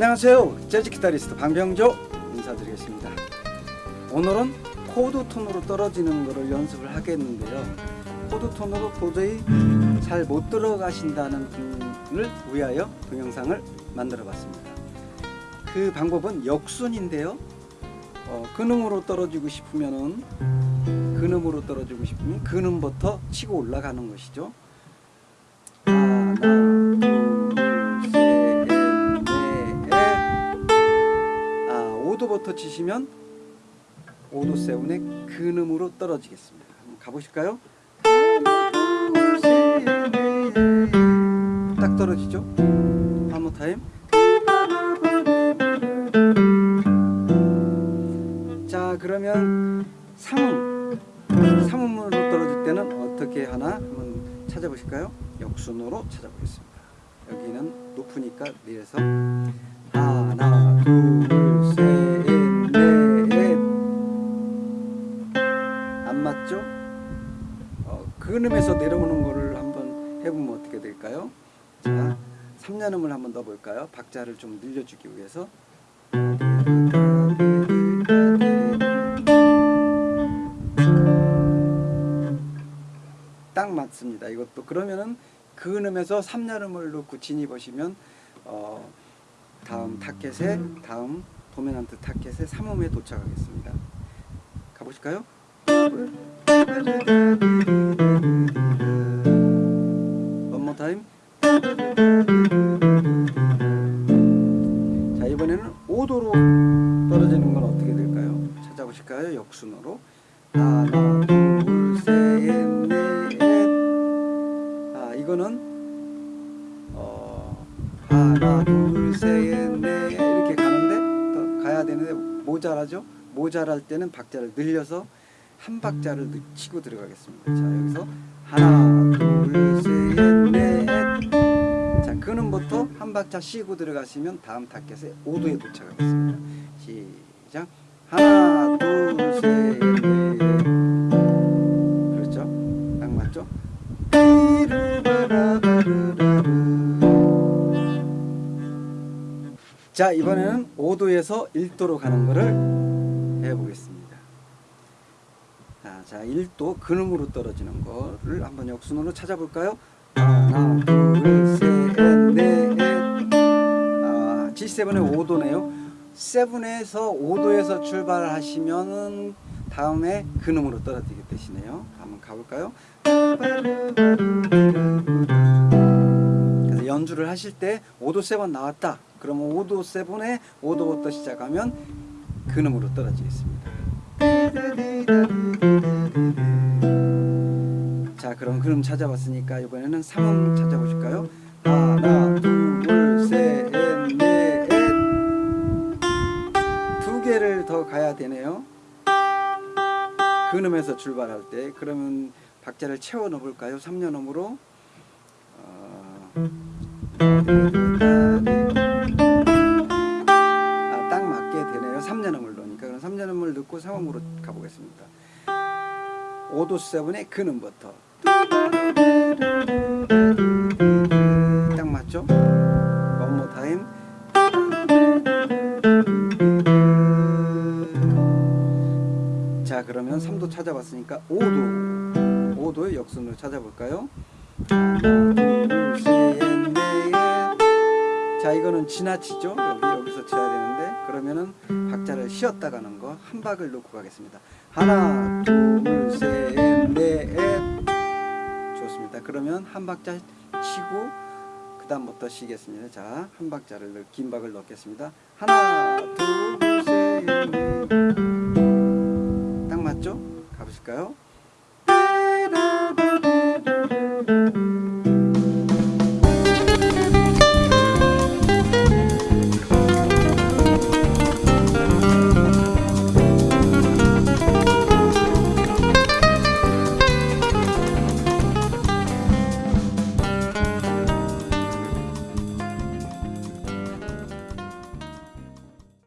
안녕하세요. 재즈 기타리스트 방병조 인사드리겠습니다. 오늘은 코드 톤으로 떨어지는 것을 연습을 하겠는데요. 코드 톤으로 도저히 잘 못 들어가신다는 분을 위하여 동영상을 만들어 봤습니다. 그 방법은 역순인데요. 어, 근음으로 떨어지고 싶으면은 근음으로 떨어지고 싶으면 근음부터 치고 올라가는 것이죠. 하나 오도부터 치시면 오도 세븐의 근음으로 떨어지겠습니다. 한번 가보실까요? 딱 떨어지죠? 한번 타임. 자 그러면 삼음 삼음으로 떨어질 때는 어떻게 하나 한번 찾아보실까요? 역순으로 찾아보겠습니다. 여기는 높으니까 내려서 하나 둘 맞죠? 어, 근음에서 내려오는 거를 한번 해보면 어떻게 될까요? 자, 3년음을 한번 넣어볼까요? 박자를 좀 늘려주기 위해서 딱 맞습니다. 이것도 그러면은 근음에서 3년음을 넣고 진입하시면 어, 다음 타켓에 다음 도미넌트 타켓의 3음에 도착하겠습니다. 가보실까요? 원모 타임. 자 이번에는 5도로 떨어지는 건 어떻게 될까요? 찾아보실까요? 역순으로 하나 둘셋넷 아 이거는 어 하나 둘셋넷 이렇게 가는데 더 가야 되는데 모자라죠? 모자랄 때는 박자를 늘려서 한 박자를 치고 들어가겠습니다. 자 여기서 하나 둘셋넷 자 근음부터 한 박자 쉬고 들어가시면 다음 타켓에 5도에 도착하겠습니다. 시작 하나 둘셋넷 그렇죠? 딱 맞죠? 자 이번에는 5도에서 1도로 가는 것을 해보겠습니다. 자, 자 1도 근음으로 떨어지는 거를 한번 역순으로 찾아볼까요? 하나 둘셋넷 아, G7의 5도네요. 7에서 5도에서 출발하시면은 다음에 근음으로 떨어지게 되시네요. 한번 가볼까요? 그래서 연주를 하실 때 5도 7 나왔다. 그러면 5도 7에 5도부터 시작하면 근음으로 떨어지겠습니다. 자 그럼 근음 찾아봤으니까 이번에는 3음 찾아보실까요? 하나 둘셋넷 두 개를 더 가야 되네요. 근음에서 출발할 때 그러면 박자를 채워 넣어볼까요? 3년 음으로 어... 아, 딱 맞게 되네요. 3년음을 넣으니까 그럼 3년음을 넣고 3음으로 가보겠습니다. 5도 7의 근음부터 딱 맞죠? One more time. 자 그러면 3도 찾아봤으니까 5도 5도의 역순으로 찾아볼까요? 자 이거는 지나치죠 여기 여기서 쳐야 되는데 그러면은 박자를 쉬었다 가는 거 한 박을 놓고 가겠습니다 하나 둘셋넷 자 그러면 한 박자 치고 그 다음부터 쉬겠습니다. 자, 한 박자를 긴 박을 넣겠습니다. 하나, 둘, 셋, 넷. 딱 맞죠? 가보실까요?